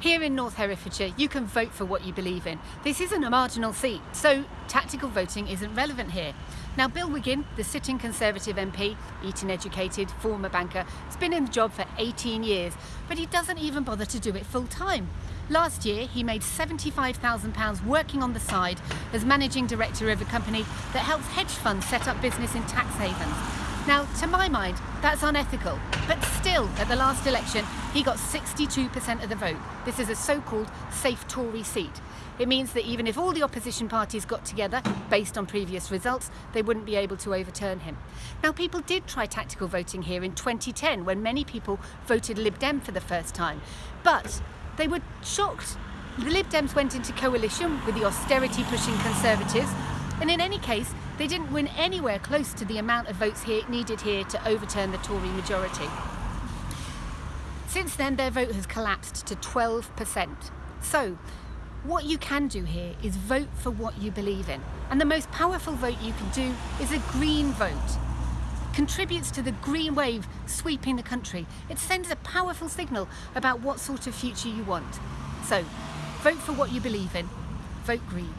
Here in North Herefordshire, you can vote for what you believe in. This isn't a marginal seat, so tactical voting isn't relevant here. Now, Bill Wiggin, the sitting Conservative MP, Eton educated, former banker, has been in the job for 18 years, but he doesn't even bother to do it full time. Last year, he made £75,000 working on the side as managing director of a company that helps hedge funds set up business in tax havens. Now, to my mind, that's unethical. But still, at the last election, he got 62% of the vote. This is a so-called safe Tory seat. It means that even if all the opposition parties got together, based on previous results, they wouldn't be able to overturn him. Now, people did try tactical voting here in 2010, when many people voted Lib Dem for the first time. But they were shocked. The Lib Dems went into coalition with the austerity-pushing Conservatives, and in any case, they didn't win anywhere close to the amount of votes here, needed here to overturn the Tory majority. Since then, their vote has collapsed to 12%. So, what you can do here is vote for what you believe in. And the most powerful vote you can do is a green vote. Contributes to the green wave sweeping the country. It sends a powerful signal about what sort of future you want. So, vote for what you believe in. Vote green.